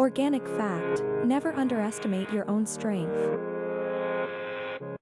Organic fact, never underestimate your own strength.